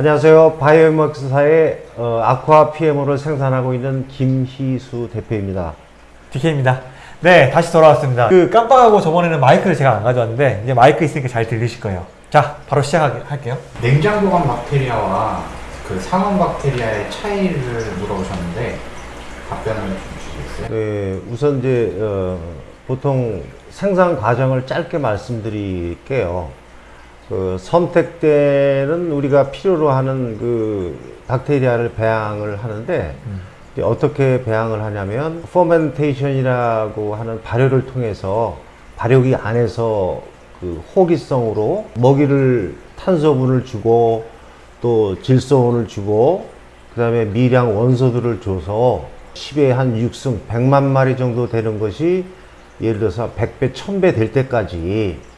안녕하세요. 바이오맥스사의 어, 아쿠아 PMO를 생산하고 있는 김희수 대표입니다. DK입니다. 네, 다시 돌아왔습니다. 그 깜빡하고 저번에는 마이크를 제가 안 가져왔는데 이제 마이크 있으니까 잘 들리실 거예요. 자, 바로 시작할게요. 냉장 보관 박테리아와 그 상온 박테리아의 차이를 물어보셨는데 답변을 좀 주시겠어요? 네, 우선 이제 어, 보통 생산 과정을 짧게 말씀드릴게요. 그 선택 때는 우리가 필요로 하는 그 박테리아를 배양을 하는데 이제 어떻게 배양을 하냐면 fermentation이라고 하는 발효를 통해서 발효기 안에서 그 호기성으로 먹이를 탄소원을 주고 또 질소원을 주고 그 다음에 미량 원소들을 줘서 10의 한 6승 100만 마리 정도 되는 것이 예를 들어서 100배 1000배 될 때까지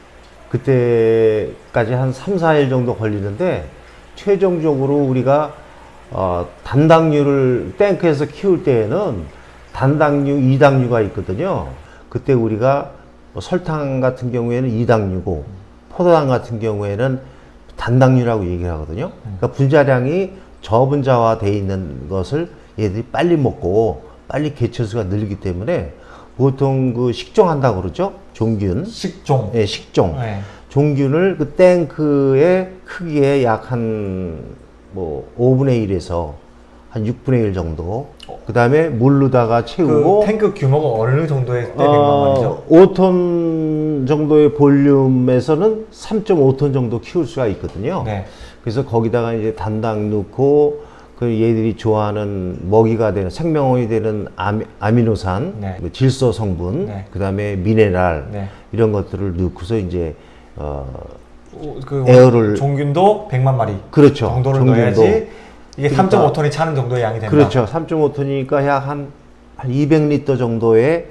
그때까지 한 3, 4일 정도 걸리는데 최종적으로 우리가 어, 단당류를 탱크에서 키울 때에는 단당류, 이당류가 있거든요. 그때 우리가 뭐 설탕 같은 경우에는 이당류고 포도당 같은 경우에는 단당류라고 얘기를 하거든요. 그러니까 분자량이 저분자화돼 있는 것을 얘들이 빨리 먹고 빨리 개체수가 늘기 때문에 보통 그 식종한다고 그러죠. 종균. 식종. 예, 식종. 네. 종균을 그 탱크의 크기에 약 한 뭐 5분의 1에서 한 6분의 1 정도. 그 다음에 물로다가 그 채우고 탱크 규모가 어느 정도의 때 100만 어, 마리죠? 5톤 정도의 볼륨에서는 3.5톤 정도 키울 수가 있거든요. 네. 그래서 거기다가 이제 단당 넣고 그 얘들이 좋아하는 먹이가 되는 생명원이 되는 아미, 아미노산, 네. 그 질소 성분, 네. 그다음에 미네랄 네. 이런 것들을 넣고서 이제 어 오, 그 에어를- 종균도 100만 마리 그렇죠. 정도를 종균도. 넣어야지 이게 그러니까- 3.5톤이 차는 정도의 양이 된다. 그렇죠. 3.5톤이니까 약 한 한 200리터 정도의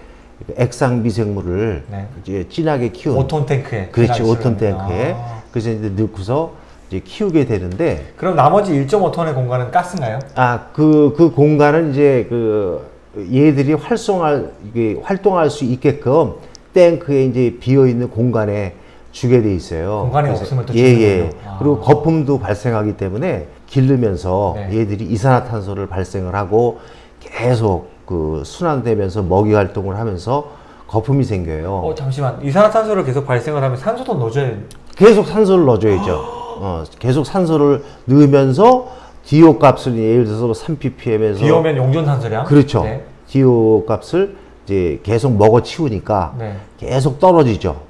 액상 미생물을 네. 이제 진하게 키운 5톤 탱크에. 그렇지 제가 5톤 알기로는. 탱크에 아. 그래서 이제 넣고서 이제 키우게 되는데 그럼 나머지 1.5톤의 공간은 가스인가요? 아그그 공간은 이제 그 얘들이 활성할 이게 활동할 수 있게끔 탱크에 이제 비어 있는 공간에 주게 돼 있어요. 공간이 없으면 또 예, 주는군요. 예. 아. 그리고 거품도 발생하기 때문에 기르면서 네. 얘들이 이산화탄소를 발생을 하고 계속 그 순환되면서 먹이 활동을 하면서 거품이 생겨요. 어 잠시만 이산화탄소를 계속 발생을 하면 산소도 넣어줘야 계속 산소를 넣어줘야죠. 어, 계속 산소를 넣으면서 DO 값을 예를 들어서 3ppm에서 비 오면 용존산소량. 그렇죠. 네. DO 값을 이제 계속 먹어 치우니까 네. 계속 떨어지죠.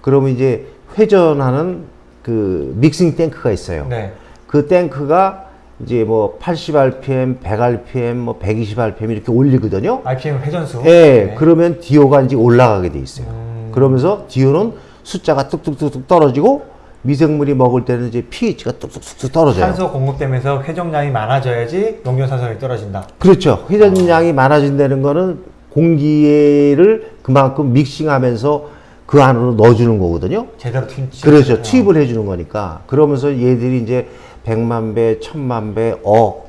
그러면 이제 회전하는 그 믹싱 탱크가 있어요. 네. 그 탱크가 이제 뭐 80rpm, 100rpm, 뭐 120rpm 이렇게 올리거든요. RPM 회전수. 예, 네. 그러면 DO가 이제 올라가게 돼 있어요. 음. 그러면서 DO는 숫자가 뚝뚝뚝뚝 떨어지고 미생물이 먹을 때는 이제 pH가 뚝뚝뚝뚝 떨어져요. 산소 공급되면서 회전량이 많아져야지 용존산소량이 떨어진다. 그렇죠. 회전량이 많아진다는 거는 공기를 그만큼 믹싱하면서 그 안으로 넣어주는 거거든요. 제대로 투입. 그렇죠. 투입을 해주는 거니까. 그러면서 얘들이 이제 100만 배, 1000만 배, 억,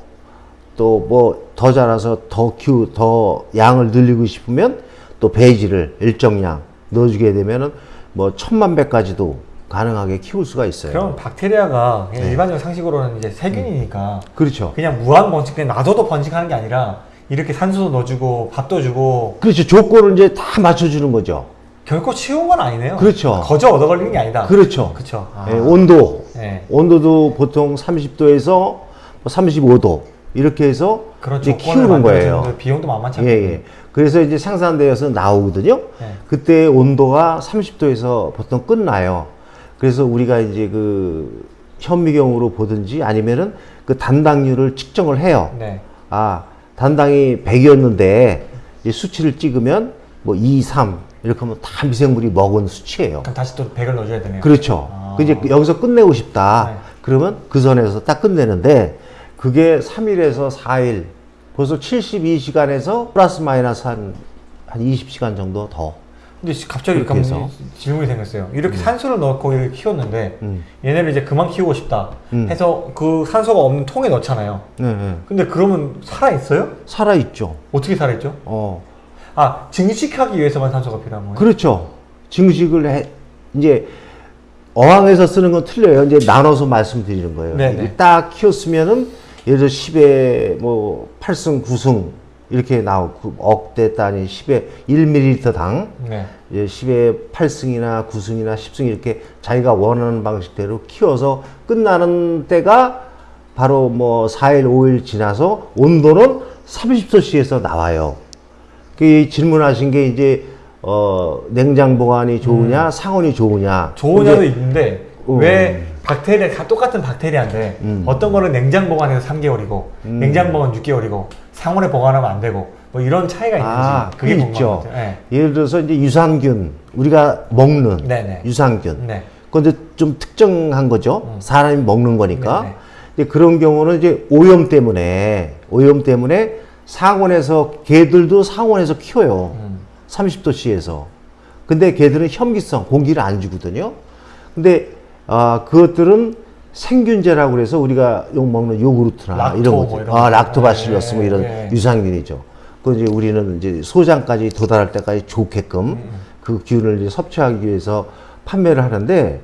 또 뭐 더 자라서 더 키우, 더 양을 늘리고 싶으면 또 배지를 일정량 넣어주게 되면은 뭐 천만 배까지도 가능하게 키울 수가 있어요. 그럼 박테리아가 그냥 네. 일반적인 상식으로는 이제 세균이니까 그렇죠. 그냥 무한 번식, 그냥 놔둬도 번식하는 게 아니라 이렇게 산소도 넣어주고 밥도 주고 그렇죠. 조건을 이제 다 맞춰주는 거죠. 결코 쉬운 건 아니네요. 그렇죠. 거저 얻어 걸리는 게 아니다. 그렇죠. 그렇죠. 아. 예, 온도. 네. 온도도 보통 30도에서 뭐 35도 이렇게 해서 이제 키우는 거예요. 만들어주는데 비용도 만만치 예, 않고. 예. 그래서 이제 생산되어서 나오거든요. 네. 그때 온도가 30도에서 보통 끝나요. 그래서 우리가 이제 그 현미경으로 보든지 아니면은 그 단당률을 측정을 해요. 네. 아, 단당이 100이었는데 이제 수치를 찍으면 뭐 2, 3 이렇게 하면 다 미생물이 먹은 수치예요. 그럼 다시 또 100을 넣어줘야 되네요. 그렇죠. 아. 그 이제 여기서 끝내고 싶다. 네. 그러면 그 선에서 딱 끝내는데 그게 3일에서 4일 벌써 72시간에서 플러스 마이너스 한, 한 20시간 정도 더. 근데 시- 갑자기 그럼 해서. 질문이 생겼어요. 이렇게 산소를 넣고 이렇게 키웠는데 음. 얘네를 이제 그만 키우고 싶다 음. 해서 그 산소가 없는 통에 넣잖아요. 네, 네. 근데 그러면 살아 있어요? 살아 있죠. 어떻게 살아 있죠? 어. 아 증식하기 위해서만 산소가 필요한 거예요? 그렇죠. 증식을 해, 이제 어항에서 쓰는 건 틀려요. 이제 나눠서 말씀드리는 거예요. 네네. 이게 딱 키웠으면은 예를 들어 10에 뭐 8승, 9승 이렇게 나오고 억대 단위 10에 1ml당 네. 이제 10에 8승이나 9승이나 10승 이렇게 자기가 원하는 방식대로 키워서 끝나는 때가 바로 뭐 4일, 5일 지나서 온도는 30도씨에서 나와요. 그 질문하신 게 이제 어 냉장 보관이 좋으냐, 상온이 좋으냐. 좋으냐도 근데 있는데 어. 왜 박테리아 다 똑같은 박테리아인데 음. 어떤 거는 냉장 보관해서 3개월이고 냉장 보관 6개월이고 상온에 보관하면 안 되고 뭐 이런 차이가 있는지 아, 그게 있죠. 네. 예를 들어서 이제 유산균 우리가 먹는 네네. 유산균. 네. 근데 좀 특정한 거죠. 사람이 먹는 거니까. 네네. 이제 그런 경우는 이제 오염 때문에 오염 때문에 상온에서 개들도 상온에서 키워요. 음. 30도씨에서. 근데 개들은 현기성 공기를 안 주거든요. 근데 아 그것들은 생균제라고 그래서 우리가 욕 먹는 요구르트나 락토 이런 뭐 것들, 이런 아 거. 락토바실러스 뭐 네, 이런 네. 유산균이죠. 그 이제 우리는 이제 소장까지 도달할 때까지 좋게끔 그 기운을 이제 섭취하기 위해서 판매를 하는데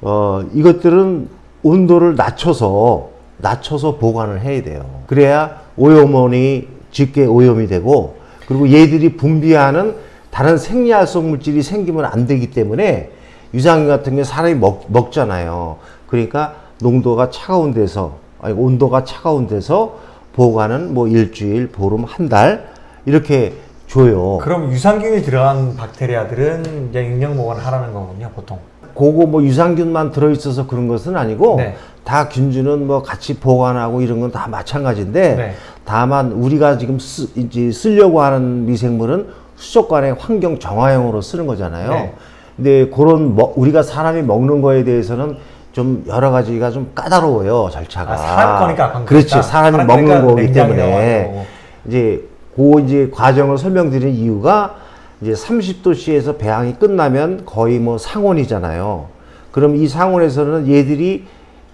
어 이것들은 온도를 낮춰서 낮춰서 보관을 해야 돼요. 그래야 오염원이 쉽게 오염이 되고 그리고 얘들이 분비하는 다른 생리활성 물질이 생기면 안 되기 때문에 유산균 같은 게 사람이 먹, 먹잖아요. 그러니까 농도가 차가운 데서 아니 온도가 차가운 데서 보관은 뭐 일주일, 보름, 한 달 이렇게 줘요. 그럼 유산균이 들어간 박테리아들은 이제 냉장 보관하라는 거군요, 보통. 그거 뭐 유산균만 들어있어서 그런 것은 아니고 네. 다 균주는 뭐 같이 보관하고 이런 건 다 마찬가지인데 네. 다만 우리가 지금 쓰, 이제 쓰려고 하는 미생물은 수족관의 환경 정화용으로 쓰는 거잖아요. 네. 근데 그런 먹- 우리가 사람이 먹는 거에 대해서는 좀 여러 가지가 좀 까다로워요 절차가. 아, 사람 거니까. 그렇지 사람이 사람 먹는 거니까 거기 때문에. 이제 그 이제 과정을 설명드리는 이유가 이제 30도씨에서 배양이 끝나면 거의 뭐 상온이잖아요. 그럼 이 상온에서는 얘들이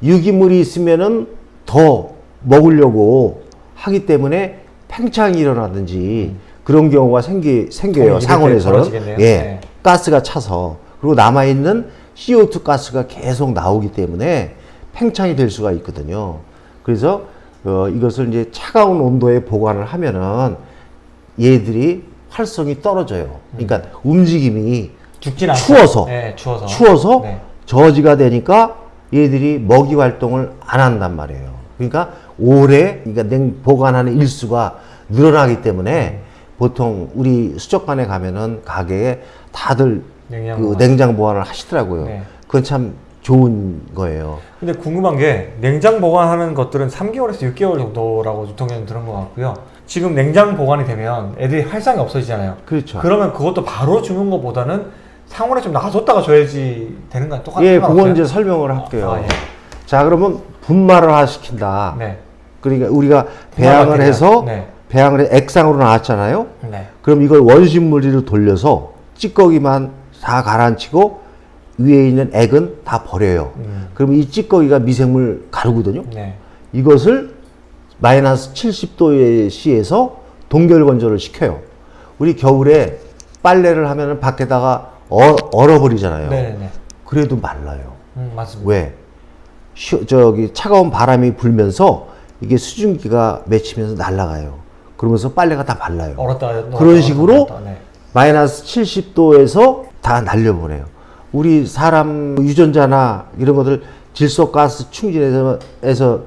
유기물이 있으면은 더 먹으려고 하기 때문에 팽창이 일어나든지 그런 경우가 생기, 생겨요. 상온에서는. 예. 네. 가스가 차서. 그리고 남아있는 CO2 가스가 계속 나오기 때문에 팽창이 될 수가 있거든요. 그래서 어, 이것을 이제 차가운 온도에 보관을 하면은 얘들이 활성이 떨어져요. 그러니까 움직임이 죽진. 추워서. 네, 추워서. 추워서 네. 저지가 되니까 얘들이 먹이 활동을 안 한단 말이에요. 그러니까 오래 그러니까 냉 보관하는 일수가 늘어나기 때문에 보통 우리 수족관에 가면은 가게에 다들 냉장 그 보관. 냉장 보관을 하시더라고요. 네. 그건 참 좋은 거예요. 근데 궁금한 게 냉장 보관하는 것들은 3개월에서 6개월 정도라고 유통기한 들은 것 같고요. 지금 냉장 보관이 되면 애들이 활성이 없어지잖아요. 그렇죠. 그러면 그것도 바로 주는 것보다는 상온에 좀 놔뒀다가 줘야지 되는 거 똑같은 예, 건 그건 없어요? 이제 설명을 할게요. 아, 예. 자, 그러면 분말을 시킨다. 네. 그러니까 우리가 배양을. 해서 네. 배양을 해 액상으로 나왔잖아요. 네. 그럼 이걸 원심물리로 돌려서 찌꺼기만 다 가라앉히고 위에 있는 액은 다 버려요. 음. 그럼 이 찌꺼기가 미생물 가루거든요. 네. 이것을 마이너스 70도의 시에서 동결 건조를 시켜요. 우리 겨울에 빨래를 하면은 밖에다가 어, 얼어버리잖아요. 네네네. 그래도 말라요. 음, 맞습니다. 왜? 시, 저기 차가운 바람이 불면서 이게 수증기가 맺히면서 날아가요. 그러면서 빨래가 다 말라요. 얼었다 넣었다, 그런 식으로 네. 마이너스 70도에서 다 날려보내요. 우리 사람 유전자나 이런 것들 질소가스 충진해서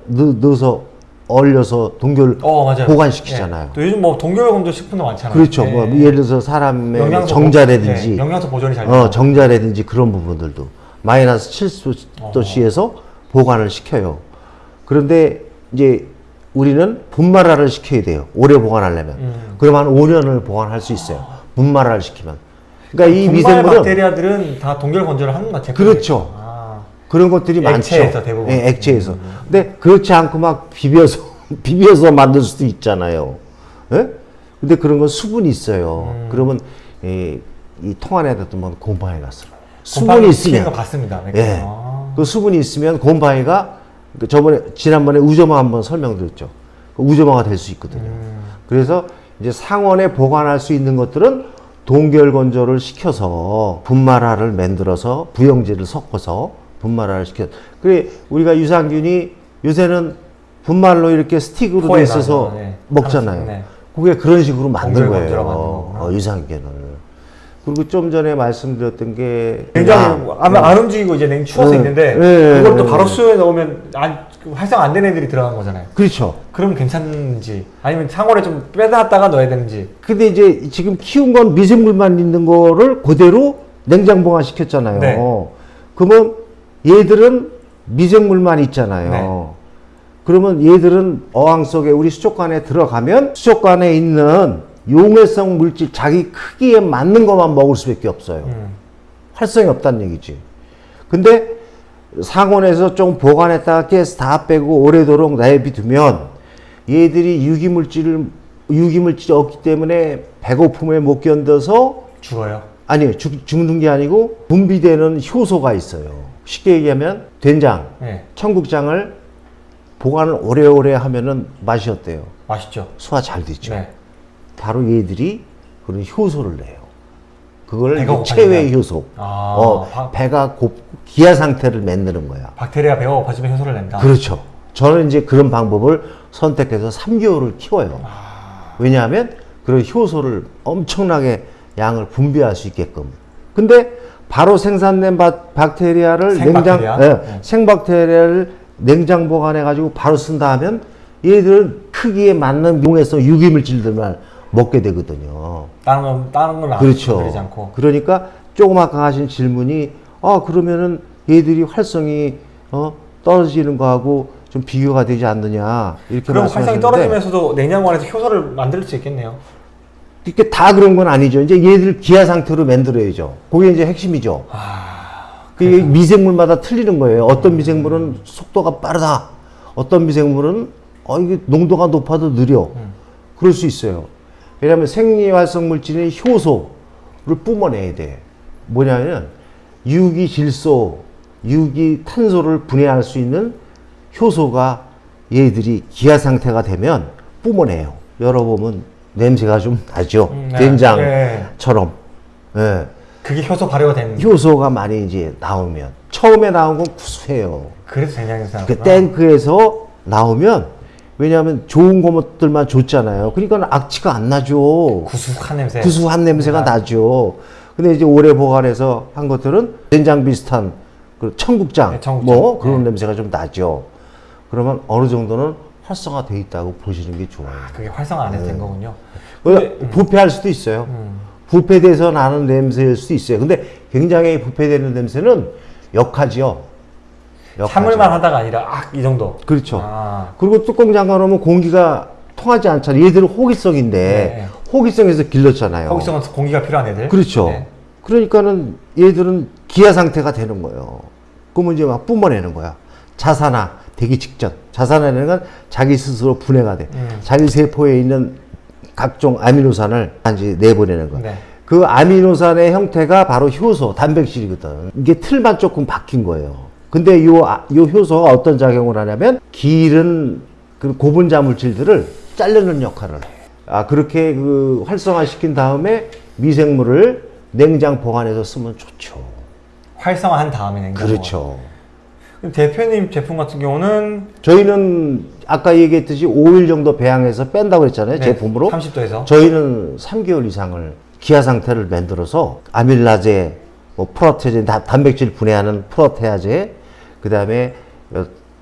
넣, 넣어서 얼려서 동결 어. 보관시키잖아요. 네. 또 요즘 뭐 동결 건조 식품도 많잖아요. 그렇죠. 네. 뭐 예를 들어서 사람의 영양소 정자라든지 보- 네, 영양소 보존이 잘 어. 정자라든지 그런 부분들도 마이너스 70도씨에서 보관을 시켜요. 그런데 이제 우리는 분말화를 시켜야 돼요. 오래 보관하려면. 음. 그럼 한 5년을 보관할 수 있어요. 분말화를 시키면. 그러니까 이 미생물은 박테리아들은 다 동결 건조를 하는 것 같아요. 그렇죠. 아, 그런 것들이 액체에서 많죠. 대부분. 음. 예, 액체에서. 근데 그렇지 않고 막 비벼서 비벼서 만들 수도 있잖아요. 예? 근데 그런 건 수분이 있어요. 음. 그러면 이, 이 통 안에다 두면 곰팡이 갔어요. 곰팡이 수분이 있으면 거 봤습니다. 네. 예. 아. 그 수분이 있으면 곰팡이가 그 저번에 지난번에 우저마 한번 설명드렸죠. 그 우저마가 될 수 있거든요. 음. 그래서 이제 상온에 보관할 수 있는 것들은 동결 건조를 시켜서 분말화를 만들어서 부영제를 섞어서 분말화를 시켜. 그래 우리가 유산균이 요새는 분말로 이렇게 스틱으로 돼 있어서 네. 먹잖아요. 네. 그게 그런 식으로 만든 거예요. 어, 유산균을. 그리고 좀 전에 말씀드렸던 게 굉장히 야, 아마 안 움직이고 이제 냉 추워서 네. 있는데 네. 그걸 또 바로 수에 넣으면 안, 그 활성 안 된 애들이 들어간 거잖아요. 그렇죠. 그럼 괜찮은지 아니면 상온에 좀 빼놨다가 넣어야 되는지 근데 이제 지금 키운 건 미생물만 있는 거를 그대로 냉장 보관 시켰잖아요. 네. 그러면 얘들은 미생물만 있잖아요. 네. 그러면 얘들은 어항 속에 우리 수족관에 들어가면 수족관에 있는 용해성 물질 자기 크기에 맞는 것만 먹을 수밖에 없어요. 음. 활성이 없다는 얘기지. 근데 상온에서 좀 보관했다가 가스 다 빼고 오래도록 내비두면 얘들이 유기물질을 유기물질이 없기 때문에 배고픔에 못 견뎌서 죽어요. 아니 죽, 죽는 게 아니고 분비되는 효소가 있어요. 쉽게 얘기하면 된장, 네, 청국장을 보관을 오래오래 하면은 맛이 어때요? 맛있죠. 소화 잘 되죠. 네. 바로 얘들이 그런 효소를 내요. 그걸 체외? 효소. 아, 어, 바- 배가 고 기아 상태를 만드는 거야. 박테리아 배가 고파지면 효소를 낸다. 그렇죠. 저는 이제 그런 방법을 선택해서 3개월을 키워요. 아. 왜냐하면 그런 효소를 엄청나게 양을 분비할 수 있게끔. 근데 바로 생산된 바, 박테리아를 생박테리아? 냉장, 예, 네. 생박테리아를 냉장 보관해 가지고 바로 쓴다 하면 얘들은 크기에 맞는 용해성 유기물질들만 먹게 되거든요. 다른 건 다른 건 그렇죠. 건드리지 않고. 그러니까 조금 아까 하신 질문이 아 그러면은 얘들이 활성이 어, 떨어지는 거하고 좀 비교가 되지 않느냐 이렇게 그럼 활성이 떨어지면서도 냉장고 안에서 효소를 만들 수 있겠네요. 이렇게 다 그런 건 아니죠. 이제 얘들 기아 상태로 만들어야죠. 그게 이제 핵심이죠. 아, 그게 미생물마다 틀리는 거예요. 어떤 미생물은 속도가 빠르다. 어떤 미생물은 어 이게 농도가 높아도 느려. 음. 그럴 수 있어요. 왜냐하면 생리활성 물질인 효소를 뿜어내야 돼. 뭐냐면 유기 질소, 유기 탄소를 분해할 수 있는 효소가 얘들이 기아 상태가 되면 뿜어내요. 열어보면 냄새가 좀 나죠. 음, 네. 된장처럼. 예. 그게 효소 발효가 된. 효소가 많이 이제 나오면 처음에 나온 건 구수해요. 그래서 된장에서 그. 탱크에서 나오면 왜냐하면 좋은 것들만 줬잖아요. 그러니까 악취가 안 나죠. 구수한 냄새. 구수한 냄새가 아. 나죠. 근데 이제 오래 보관해서 한 것들은 된장 비슷한 그 청국장, 네, 청국장. 뭐 그런 네. 냄새가 좀 나죠. 그러면 어느 정도는 활성화돼 있다고 보시는 게 좋아요. 그게 활성화 안 해도 된 거군요. 그 부패할 수도 있어요. 음. 부패돼서 나는 냄새일 수도 있어요. 근데 굉장히 부패되는 냄새는 역하지요. 참을만 하다가 아니라 아, 이 정도. 그렇죠. 아, 그리고 뚜껑 잠가 놓으면 공기가 통하지 않잖아요. 얘들은 호기성인데 네. 호기성에서 길렀잖아요. 거기서는 공기가 필요한 애들. 그렇죠. 네. 그러니까는 얘들은 기아 상태가 되는 거예요. 그러면 이제 막 뿜어내는 거야. 자산화 되기 직전. 자산화라는 건 자기 스스로 분해가 돼. 음. 자기 세포에 있는 각종 아미노산을 이제 내보내는 거야. 네. 그 아미노산의 형태가 바로 효소, 단백질이거든. 이게 틀만 조금 바뀐 거예요. 근데 요, 아- 요 효소가 어떤 작용을 하냐면 기른 그 고분자 물질들을 자르는 역할을 해. 아, 그렇게 그 활성화시킨 다음에 미생물을 냉장 보관해서 쓰면 좋죠. 활성화한 다음에 냉장. 그렇죠. 그럼 대표님 제품 같은 경우는 저희는 아까 얘기했듯이 5일 정도 배양해서 뺀다고 그랬잖아요. 네, 제품으로. 30도에서. 저희는 3개월 이상을 기아 상태를 만들어서 아밀라제, 뭐 프로테제, 다- 단백질 분해하는 프로테아제, 그 다음에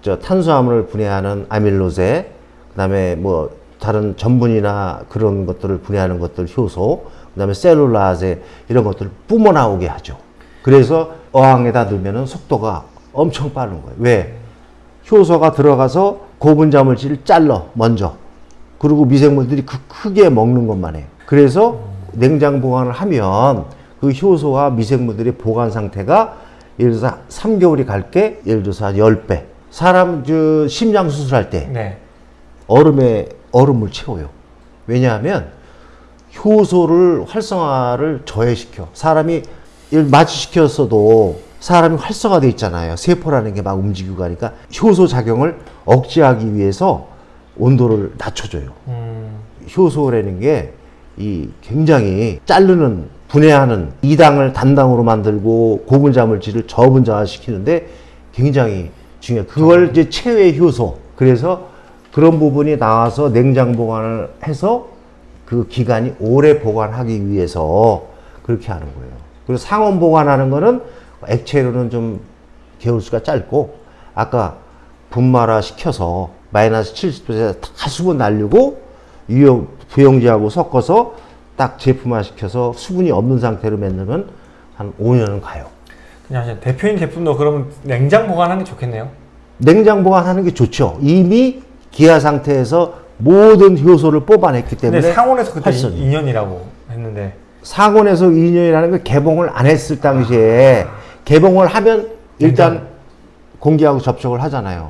저 탄수화물을 분해하는 아밀로제, 그 다음에 뭐 다른 전분이나 그런 것들을 분해하는 것들 효소, 그 다음에 셀룰라제 이런 것들을 뿜어 나오게 하죠. 그래서 어항에다 넣으면 속도가 엄청 빠른 거예요. 왜? 효소가 들어가서 고분자 물질을 잘라 먼저 그리고 미생물들이 그 크게 먹는 것만 해. 그래서 냉장 보관을 하면 그 효소와 미생물들의 보관 상태가 예를 들어서 3개월이 갈게 예를 들어서 한 10배. 사람 저 심장 수술할 때 네. 얼음에 얼음을 채워요. 왜냐하면 효소를 활성화를 저해시켜. 사람이 일 마취시켰어도 사람이 활성화돼 있잖아요. 세포라는 게 막 움직이고 가니까 효소 작용을 억제하기 위해서 온도를 낮춰줘요. 음, 효소라는 게 이 굉장히 자르는 분해하는 이당을 단당으로 만들고 고분자물질을 저분자시키는데 굉장히 중요해. 그걸 이제 체외 효소. 그래서 그런 부분이 나와서 냉장 보관을 해서 그 기간이 오래 보관하기 위해서 그렇게 하는 거예요. 그리고 상온 보관하는 거는 액체로는 좀 개울수가 짧고 아까 분말화 시켜서 마이너스 70도에 다 수분 날리고 유용 부용제하고 섞어서 딱 제품화 시켜서 수분이 없는 상태로 만들면 한 5년은 가요. 그냥 대표인 제품도 그러면 냉장 보관하는 게 좋겠네요. 냉장 보관하는 게 좋죠. 이미 기아 상태에서 모든 효소를 뽑아냈기 때문에 상온에서 그때 활성이. 2년이라고 했는데 상온에서 2년이라는 걸 개봉을 안 했을 당시에 개봉을 하면 일단. 공기하고 접촉을 하잖아요.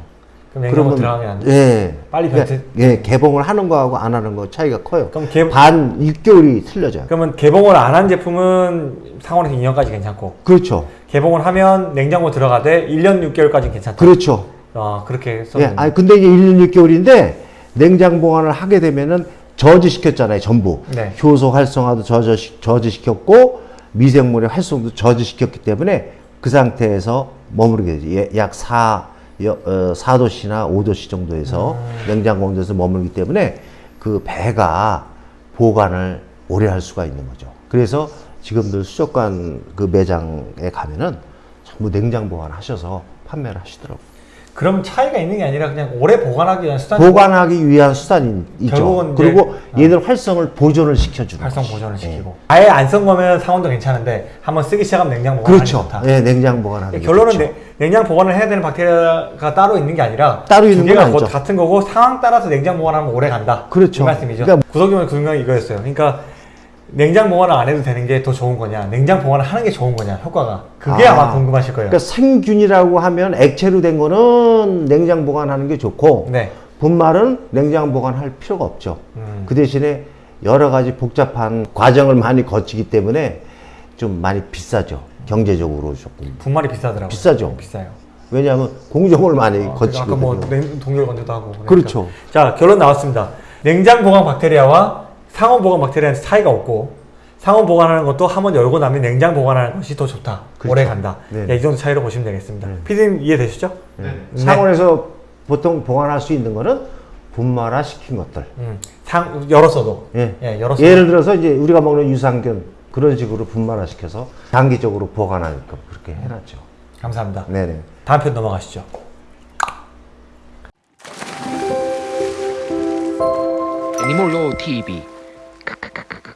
그럼 냉장고 들어가면 안 돼. 예. 빨리 그러니까, 변태- 예, 개봉을 하는 거하고 안 하는 거 차이가 커요. 그럼 개, 반 6개월이 틀려져요. 그러면 개봉을 안 한 제품은 상온에서 2년까지 괜찮고 그렇죠. 개봉을 하면 냉장고 들어가되 1년 6개월까지 괜찮다. 그렇죠. 아 그렇게 예, 썼는데. 아니 근데 이제 1년 6개월인데 냉장 보관을 하게 되면은 저지시켰잖아요, 전부. 네. 효소 활성화도 저지, 저지시켰고 미생물의 활성도 저지시켰기 때문에 그 상태에서 머무르게 되지. 예, 약 4, 여, 어, 4도씨나 5도씨 정도에서 냉장 온도에서 머물기 때문에 그 배가 보관을 오래 할 수가 있는 거죠. 그래서 지금들 수족관 그 매장에 가면은 전부 냉장 보관하셔서 판매를 하시더라고요. 그럼 차이가 있는 게 아니라 그냥 오래 보관하기 위한 수단 보관하기 위한 수단이죠. 그리고 얘들 활성을 보존을 시켜주는 활성 거지. 보존을 예. 시키고 아예 안 쓴 거면 상온도 괜찮은데 한번 쓰기 시작하면 냉장 보관하는 그렇죠. 게 좋다. 예, 냉장 보관하는 게 결론은 좋죠. 냉- 냉장 보관을 해야 되는 박테리아가 따로 있는 게 아니라 따로 두 있는 건곧 아니죠. 같은 거고 상황 따라서 냉장 보관하면 오래 간다. 그렇죠. 이 말씀이죠. 그러니까- 구석이면 구성이 이거였어요. 그러니까 냉장 보관을 안 해도 되는 게 더 좋은 거냐, 냉장 보관을 하는 게 좋은 거냐, 효과가 그게 아. 아, 마 궁금하실 거예요. 그러니까 생균이라고 하면 액체로 된 거는 냉장 보관하는 게 좋고 네. 분말은 냉장 보관할 필요가 없죠. 음. 그 대신에 여러 가지 복잡한 과정을 많이 거치기 때문에 좀 많이 비싸죠. 경제적으로 조금. 분말이 비싸더라고요. 비싸죠. 비싸요. 왜냐하면 공정을 많이 어, 거치거든요. 아까 뭐 냉- 동결 건조도 하고. 그러니까. 그렇죠. 자 결론 나왔습니다. 냉장 보관 박테리아와 상온 보관 박테리아는 차이가 없고 상온 보관하는 것도 한번 열고 나면 냉장 보관하는 것이 더 좋다. 그렇죠. 오래 간다. 네. 야, 이 정도 차이로 보시면 되겠습니다. 피디님 이해되시죠? 네. 네. 상온에서 보통 보관할 수 있는 거는 분말화 시킨 것들. 음, 상 열었어도. 예. 예, 열었어도. 예를 들어서 이제 우리가 먹는 유산균 그런 식으로 분말화 시켜서 장기적으로 보관하니까 그렇게 해놨죠. 감사합니다. 네네. 다음 편 넘어가시죠. 애니몰로 TV как как